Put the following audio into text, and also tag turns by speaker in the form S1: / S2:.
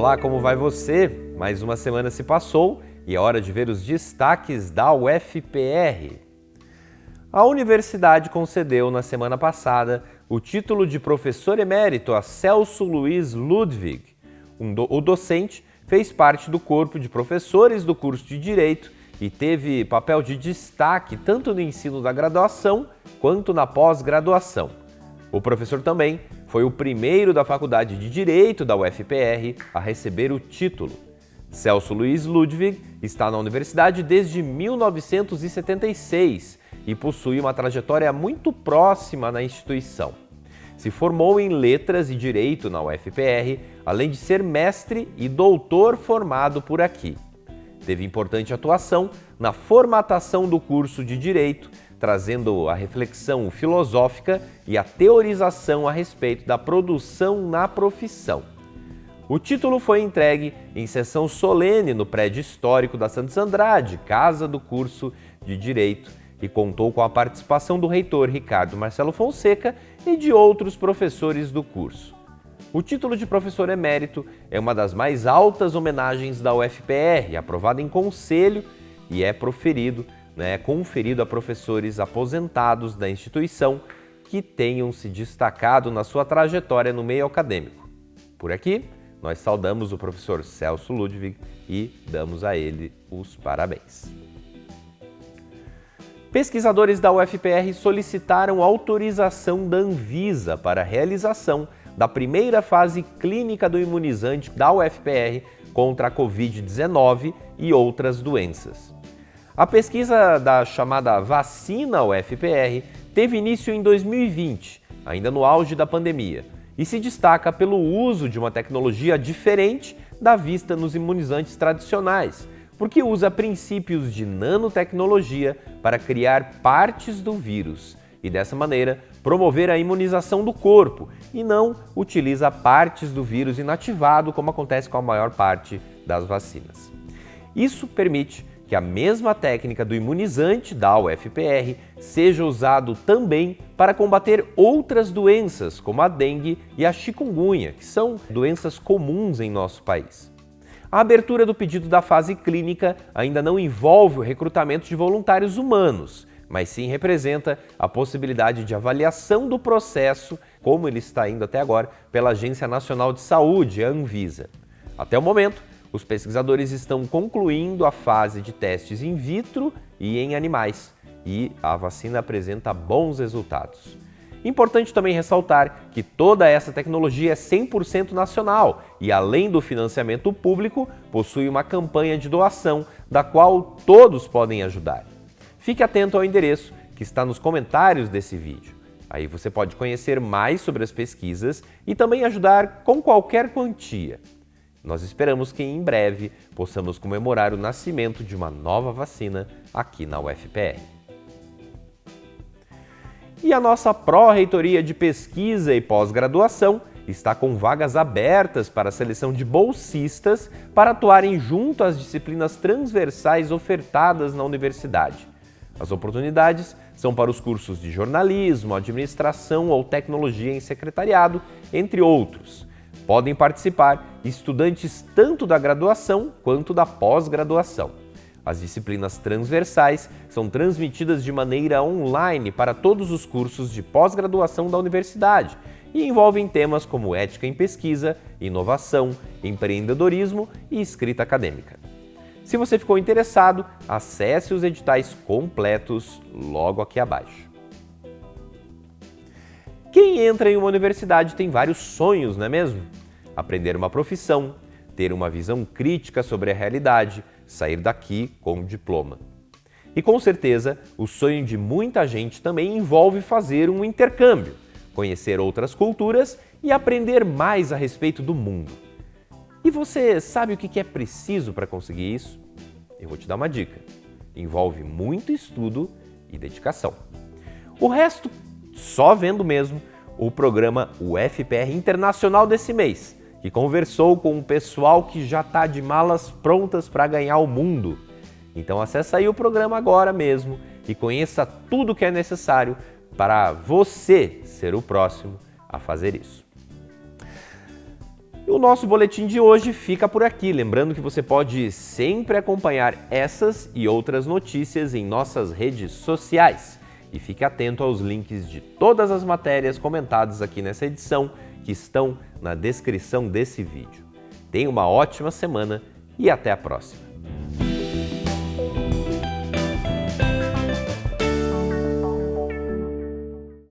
S1: Olá, como vai você? Mais uma semana se passou e é hora de ver os destaques da UFPR. A universidade concedeu na semana passada o título de professor emérito a Celso Luiz Ludwig. Um do o docente fez parte do corpo de professores do curso de Direito e teve papel de destaque tanto no ensino da graduação quanto na pós-graduação. O professor também foi o primeiro da Faculdade de Direito da UFPR a receber o título. Celso Luiz Ludwig está na universidade desde 1976 e possui uma trajetória muito próxima na instituição. Se formou em Letras e Direito na UFPR, além de ser mestre e doutor formado por aqui. Teve importante atuação na formatação do curso de Direito, trazendo a reflexão filosófica e a teorização a respeito da produção na profissão. O título foi entregue em sessão solene no prédio histórico da Santos Andrade, casa do curso de Direito, e contou com a participação do reitor Ricardo Marcelo Fonseca e de outros professores do curso. O título de professor emérito é uma das mais altas homenagens da UFPR, aprovada em conselho e é proferido né, conferido a professores aposentados da instituição que tenham se destacado na sua trajetória no meio acadêmico. Por aqui, nós saudamos o professor Celso Ludwig e damos a ele os parabéns. Pesquisadores da UFPR solicitaram autorização da Anvisa para a realização da primeira fase clínica do imunizante da UFPR contra a Covid-19 e outras doenças. A pesquisa da chamada vacina UFPR teve início em 2020, ainda no auge da pandemia, e se destaca pelo uso de uma tecnologia diferente da vista nos imunizantes tradicionais, porque usa princípios de nanotecnologia para criar partes do vírus e, dessa maneira, promover a imunização do corpo e não utiliza partes do vírus inativado, como acontece com a maior parte das vacinas. Isso permite que a mesma técnica do imunizante da UFPR seja usado também para combater outras doenças, como a dengue e a chikungunya, que são doenças comuns em nosso país. A abertura do pedido da fase clínica ainda não envolve o recrutamento de voluntários humanos, mas sim representa a possibilidade de avaliação do processo, como ele está indo até agora, pela Agência Nacional de Saúde, a Anvisa. Até o momento, os pesquisadores estão concluindo a fase de testes in vitro e em animais, e a vacina apresenta bons resultados. Importante também ressaltar que toda essa tecnologia é 100% nacional e, além do financiamento público, possui uma campanha de doação, da qual todos podem ajudar. Fique atento ao endereço que está nos comentários desse vídeo. Aí você pode conhecer mais sobre as pesquisas e também ajudar com qualquer quantia. Nós esperamos que em breve possamos comemorar o nascimento de uma nova vacina aqui na UFPR. E a nossa Pró-Reitoria de Pesquisa e Pós-Graduação está com vagas abertas para a seleção de bolsistas para atuarem junto às disciplinas transversais ofertadas na universidade. As oportunidades são para os cursos de jornalismo, administração ou tecnologia em secretariado, entre outros. Podem participar estudantes tanto da graduação quanto da pós-graduação. As disciplinas transversais são transmitidas de maneira online para todos os cursos de pós-graduação da universidade e envolvem temas como ética em pesquisa, inovação, empreendedorismo e escrita acadêmica. Se você ficou interessado, acesse os editais completos logo aqui abaixo. Quem entra em uma universidade tem vários sonhos, não é mesmo? Aprender uma profissão, ter uma visão crítica sobre a realidade, sair daqui com um diploma. E com certeza, o sonho de muita gente também envolve fazer um intercâmbio, conhecer outras culturas e aprender mais a respeito do mundo. E você sabe o que é preciso para conseguir isso? Eu vou te dar uma dica. Envolve muito estudo e dedicação. O resto só vendo mesmo o programa UFPR Internacional desse mês, que conversou com um pessoal que já está de malas prontas para ganhar o mundo. Então acessa aí o programa agora mesmo e conheça tudo o que é necessário para você ser o próximo a fazer isso. O nosso boletim de hoje fica por aqui. Lembrando que você pode sempre acompanhar essas e outras notícias em nossas redes sociais. E fique atento aos links de todas as matérias comentadas aqui nessa edição que estão na descrição desse vídeo. Tenha uma ótima semana e até a próxima!